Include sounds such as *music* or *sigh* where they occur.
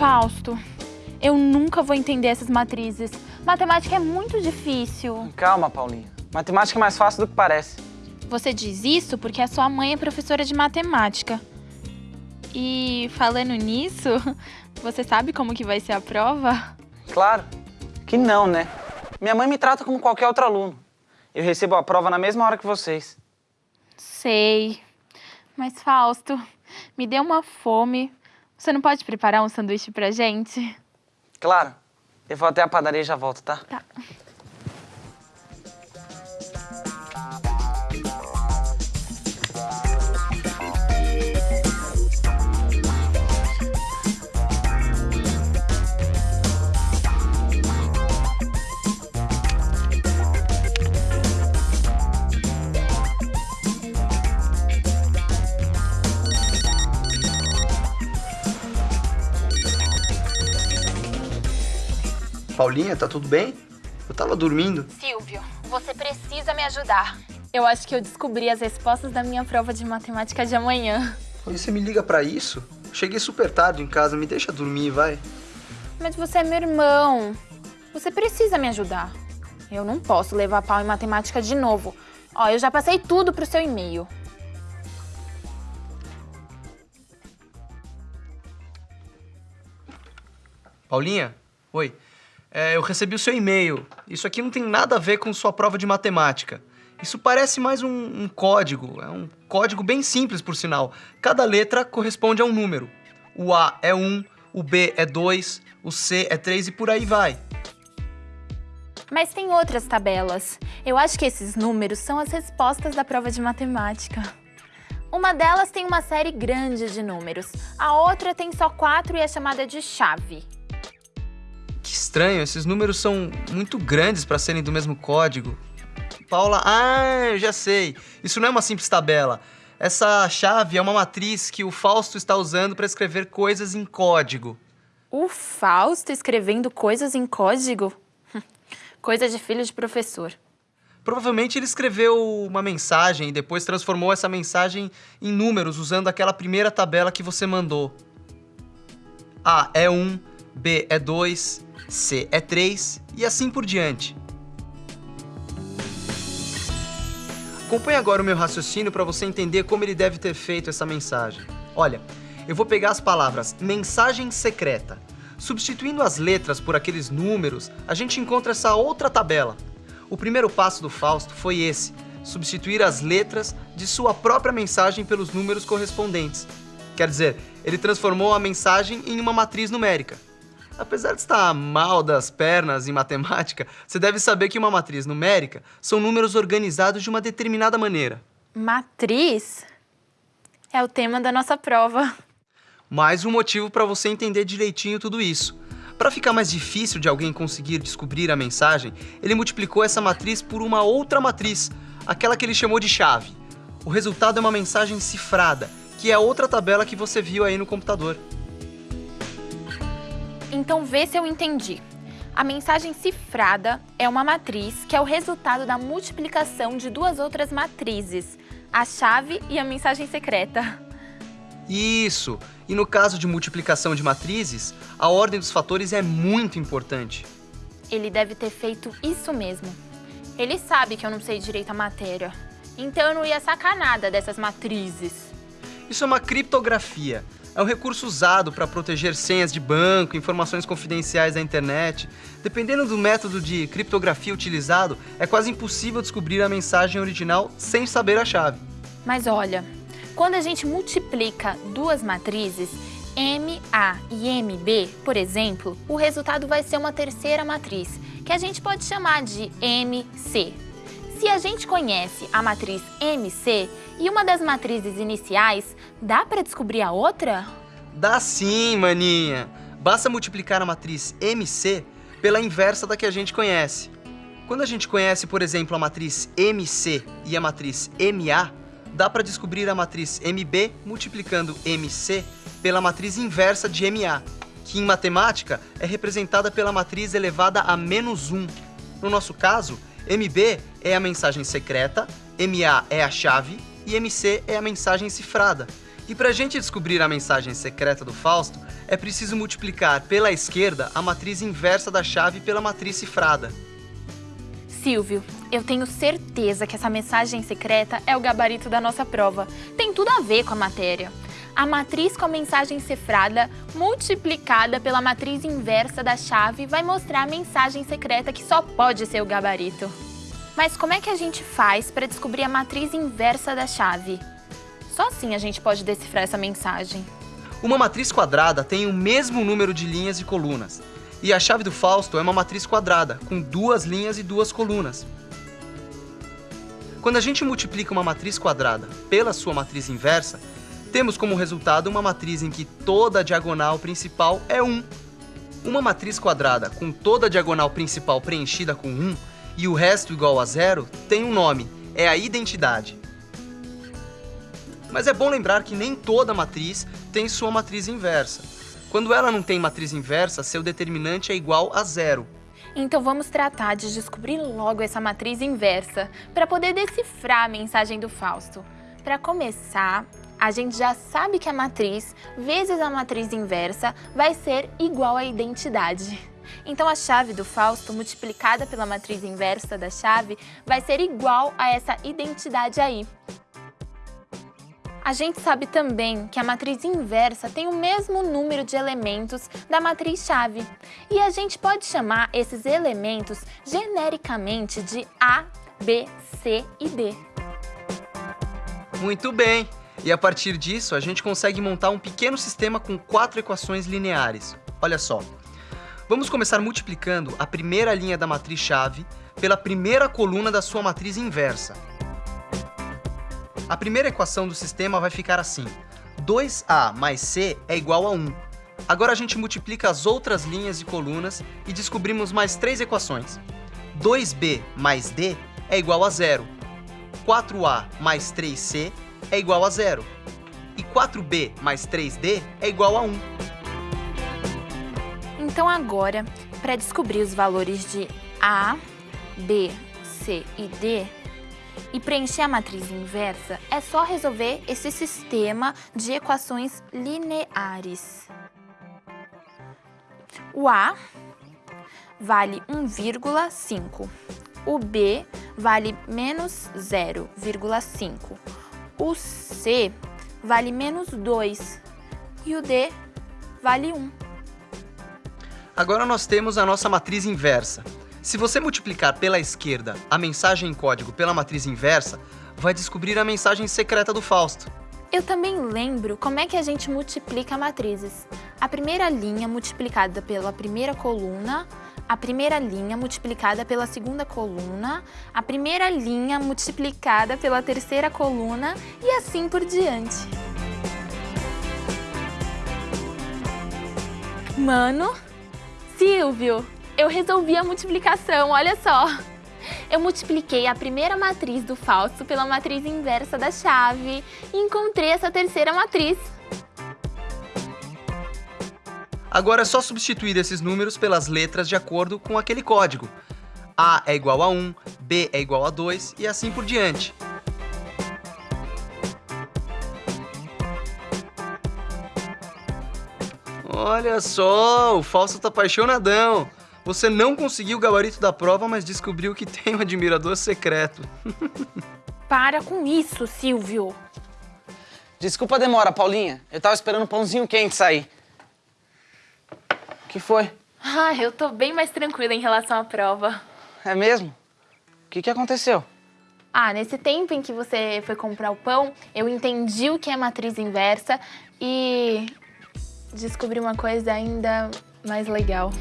Fausto, eu nunca vou entender essas matrizes. Matemática é muito difícil. Calma, Paulinha. Matemática é mais fácil do que parece. Você diz isso porque a sua mãe é professora de matemática. E falando nisso, *laughs* você sabe como que vai ser a prova? Claro que não, né? Minha mãe me trata como qualquer outro aluno. Eu recebo a prova na mesma hora que vocês. Sei. Mas, Fausto, me deu uma fome. Você não pode preparar um sanduíche pra gente? Claro. Eu vou até a padaria e já volto, tá? Tá. Paulinha, tá tudo bem? Eu tava dormindo. Silvio, você precisa me ajudar. Eu acho que eu descobri as respostas da minha prova de matemática de amanhã. E você me liga pra isso? Cheguei super tarde em casa, me deixa dormir, vai. Mas você é meu irmão. Você precisa me ajudar. Eu não posso levar pau em matemática de novo. Ó, eu já passei tudo pro seu e-mail. Paulinha? Oi. É, eu recebi o seu e-mail. Isso aqui não tem nada a ver com sua prova de matemática. Isso parece mais um, um, código. É um código bem simples, por sinal. Cada letra corresponde a um número. O A é 1, o B é 2, o C é 3 e por aí vai. Mas tem outras tabelas. Eu acho que esses números são as respostas da prova de matemática. Uma delas tem uma série grande de números. A outra tem só quatro e é chamada de chave. Que estranho, esses números são muito grandes para serem do mesmo código. Paula, ah, já sei. Isso não é uma simples tabela. Essa chave é uma matriz que o Fausto está usando para escrever coisas em código. O Fausto escrevendo coisas em código? *laughs* Coisa de filho de professor. Provavelmente ele escreveu uma mensagem e depois transformou essa mensagem em números usando aquela primeira tabela que você mandou. A é 1, B é 2, C é 3 e assim por diante. Acompanhe agora o meu raciocínio para você entender como ele deve ter feito essa mensagem. Olha, eu vou pegar as palavras mensagem secreta. Substituindo as letras por aqueles números, a gente encontra essa outra tabela. O primeiro passo do Fausto foi esse, substituir as letras de sua própria mensagem pelos números correspondentes. Quer dizer, ele transformou a mensagem em uma matriz numérica. Apesar de estar mal das pernas em matemática, você deve saber que uma matriz numérica são números organizados de uma determinada maneira. Matriz? É o tema da nossa prova. Mais um motivo para você entender direitinho tudo isso. Para ficar mais difícil de alguém conseguir descobrir a mensagem, ele multiplicou essa matriz por uma outra matriz, aquela que ele chamou de chave. O resultado é uma mensagem cifrada, que é a outra tabela que você viu aí no computador. Então vê se eu entendi. A mensagem cifrada é uma matriz que é o resultado da multiplicação de duas outras matrizes, a chave e a mensagem secreta. Isso! E no caso de multiplicação de matrizes, a ordem dos fatores é muito importante. Ele deve ter feito isso mesmo. Ele sabe que eu não sei direito a matéria, então eu não ia sacar nada dessas matrizes. Isso é uma criptografia é um recurso usado para proteger senhas de banco, informações confidenciais da internet. Dependendo do método de criptografia utilizado, é quase impossível descobrir a mensagem original sem saber a chave. Mas olha, quando a gente multiplica duas matrizes, MA e MB, por exemplo, o resultado vai ser uma terceira matriz, que a gente pode chamar de MC. Se a gente conhece a matriz MC e uma das matrizes iniciais, dá para descobrir a outra? Dá sim, maninha. Basta multiplicar a matriz MC pela inversa da que a gente conhece. Quando a gente conhece, por exemplo, a matriz MC e a matriz MA, dá para descobrir a matriz MB multiplicando MC pela matriz inversa de MA, que em matemática é representada pela matriz elevada a menos 1. No nosso caso, MB é a mensagem secreta, MA é a chave e MC é a mensagem cifrada. E para a gente descobrir a mensagem secreta do Fausto, é preciso multiplicar pela esquerda a matriz inversa da chave pela matriz cifrada. Silvio, eu tenho certeza que essa mensagem secreta é o gabarito da nossa prova. Tem tudo a ver com a matéria. A matriz com a mensagem cifrada multiplicada pela matriz inversa da chave vai mostrar a mensagem secreta que só pode ser o gabarito. Mas como é que a gente faz para descobrir a matriz inversa da chave? Só assim a gente pode decifrar essa mensagem. Uma matriz quadrada tem o mesmo número de linhas e colunas. E a chave do Fausto é uma matriz quadrada, com duas linhas e duas colunas. Quando a gente multiplica uma matriz quadrada pela sua matriz inversa, temos como resultado uma matriz em que toda a diagonal principal é 1. Uma matriz quadrada com toda a diagonal principal preenchida com 1 e o resto igual a zero tem um nome, é a identidade. Mas é bom lembrar que nem toda matriz tem sua matriz inversa. Quando ela não tem matriz inversa, seu determinante é igual a zero. Então vamos tratar de descobrir logo essa matriz inversa para poder decifrar a mensagem do Fausto. Para começar, a gente já sabe que a matriz vezes a matriz inversa vai ser igual à identidade. Então a chave do Fausto multiplicada pela matriz inversa da chave vai ser igual a essa identidade aí. A gente sabe também que a matriz inversa tem o mesmo número de elementos da matriz chave. E a gente pode chamar esses elementos genericamente de A, B, C e D. Muito bem! E a partir disso, a gente consegue montar um pequeno sistema com quatro equações lineares. Olha só. Vamos começar multiplicando a primeira linha da matriz chave pela primeira coluna da sua matriz inversa. A primeira equação do sistema vai ficar assim. 2a mais c é igual a 1. Agora a gente multiplica as outras linhas e colunas e descobrimos mais três equações. 2b mais d é igual a zero. 4a mais 3c é igual a zero. E 4b mais 3d é igual a 1. Então agora, para descobrir os valores de A, B, C e D, e preencher a matriz inversa, é só resolver esse sistema de equações lineares. O A vale 1,5. O B vale menos 0,5. O C vale menos 2. E o D vale 1. Agora nós temos a nossa matriz inversa. Se você multiplicar pela esquerda a mensagem em código pela matriz inversa, vai descobrir a mensagem secreta do Fausto. Eu também lembro como é que a gente multiplica matrizes. A primeira linha multiplicada pela primeira coluna, a primeira linha multiplicada pela segunda coluna, a primeira linha multiplicada pela terceira coluna e assim por diante. Mano, Silvio, eu resolvi a multiplicação, olha só. Eu multipliquei a primeira matriz do falso pela matriz inversa da chave e encontrei essa terceira matriz. Agora é só substituir esses números pelas letras de acordo com aquele código. A é igual a 1, B é igual a 2 e assim por diante. Olha só, o Fausto tá apaixonadão. Você não conseguiu o gabarito da prova, mas descobriu que tem um admirador secreto. *laughs* Para com isso, Silvio. Desculpa a demora, Paulinha. Eu tava esperando um pãozinho quente sair. O que foi? Ah, eu tô bem mais tranquila em relação à prova. É mesmo? O que, que aconteceu? Ah, nesse tempo em que você foi comprar o pão, eu entendi o que é matriz inversa e descobri uma coisa ainda mais legal.